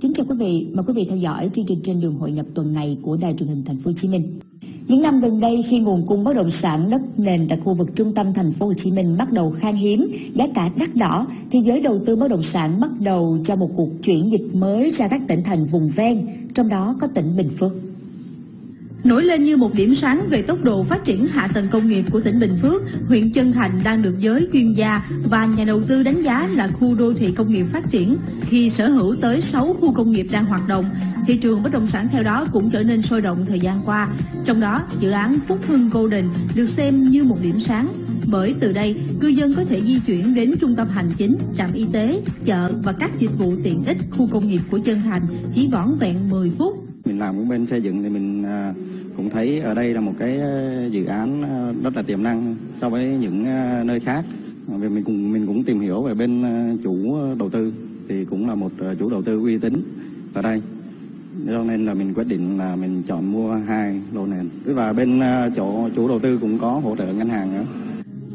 kính chào quý vị, mời quý vị theo dõi chương trình trên đường hội nhập tuần này của Đài truyền hình Thành phố Hồ Chí Minh. Những năm gần đây khi nguồn cung bất động sản đất nền tại khu vực trung tâm thành phố Hồ Chí Minh bắt đầu khan hiếm, giá cả đắt đỏ thì giới đầu tư bất động sản bắt đầu cho một cuộc chuyển dịch mới ra các tỉnh thành vùng ven, trong đó có tỉnh Bình Phước. Nổi lên như một điểm sáng về tốc độ phát triển hạ tầng công nghiệp của tỉnh Bình Phước, huyện Chân Thành đang được giới chuyên gia và nhà đầu tư đánh giá là khu đô thị công nghiệp phát triển khi sở hữu tới 6 khu công nghiệp đang hoạt động. Thị trường bất động sản theo đó cũng trở nên sôi động thời gian qua. Trong đó, dự án Phúc Hưng Golden được xem như một điểm sáng bởi từ đây cư dân có thể di chuyển đến trung tâm hành chính, trạm y tế, chợ và các dịch vụ tiện ích khu công nghiệp của Chân Thành chỉ vỏn vẹn 10 phút. Làm cũng bên xây dựng thì mình à, cũng thấy ở đây là một cái à, dự án à, rất là tiềm năng so với những nơi khác. Vì mình cũng mình cũng tìm hiểu về bên chủ đầu tư thì cũng là một chủ đầu tư uy tín ở đây. Cho nên là mình quyết định là mình chọn mua hai lô nền. Và bên chỗ, chủ đầu tư cũng có hỗ trợ ngân hàng nữa.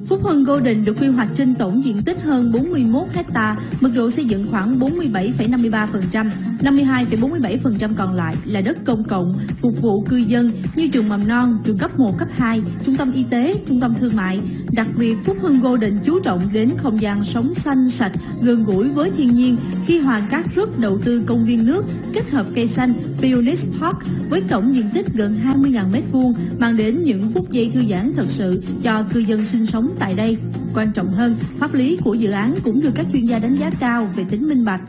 Phúc Hưng Golden được quy hoạch trên tổng diện tích hơn 41 hecta, mật độ xây dựng khoảng 47,53%, 52,47% còn lại là đất công cộng, phục vụ cư dân như trường mầm non, trường cấp 1, cấp 2, trung tâm y tế, trung tâm thương mại. Đặc biệt, Phúc Hưng Golden chú trọng đến không gian sống xanh, sạch, gần gũi với thiên nhiên khi Hoàng Cát Group đầu tư công viên nước kết hợp cây xanh Phoenix Park với tổng diện tích gần 20.000 m2 mang đến những phút giây thư giãn thật sự cho cư dân sinh sống tại đây. Quan trọng hơn, pháp lý của dự án cũng được các chuyên gia đánh giá cao về tính minh bạch.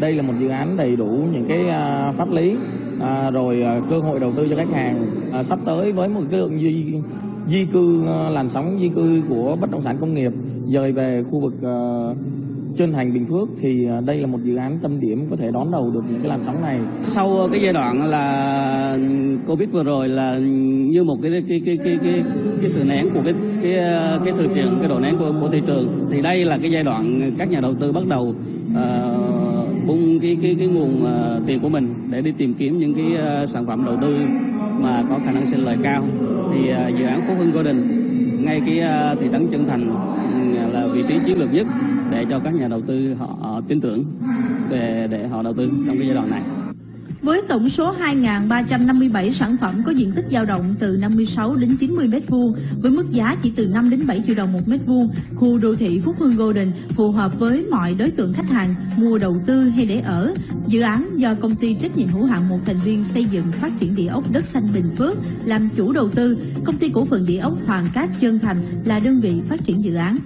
Đây là một dự án đầy đủ những cái à, pháp lý à, rồi à, cơ hội đầu tư cho khách hàng à, sắp tới với một cái lượng di di cư à, làn sóng di cư của bất động sản công nghiệp dời về khu vực trên hành Bình Phước thì à, đây là một dự án tâm điểm có thể đón đầu được những cái làn sóng này. Sau ờ, cái giai đoạn là Covid vừa rồi là như một cái cái cái cái cái, cái sự nén của cái cái ờ, cái thị trường cái độ nén của, của thị trường thì đây là cái giai đoạn các nhà đầu tư bắt đầu uh, bung cái cái cái nguồn uh, tiền của mình để đi tìm kiếm những cái uh, sản phẩm đầu tư mà có khả năng sinh lời cao thì uh, dự án Phú Hưng Golden ngay cái uh, thị trấn Chân Thành là vị trí chiến lược nhất để cho các nhà đầu tư họ, tin tưởng để để họ đầu tư trong cái giai đoạn này. Với tổng số 2.357 sản phẩm có diện tích dao động từ 56 đến 90 m2 với mức giá chỉ từ 5 đến 7 triệu đồng một mét vuông, khu đô thị Phúc Hưng Golden phù hợp với mọi đối tượng khách hàng mua đầu tư hay để ở. Dự án do công ty trách nhiệm hữu hạn một thành viên xây dựng phát triển địa ốc đất xanh Bình Phước làm chủ đầu tư, công ty cổ phần địa ốc Hoàng Cát Trơn Thành là đơn vị phát triển dự án.